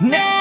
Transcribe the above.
Now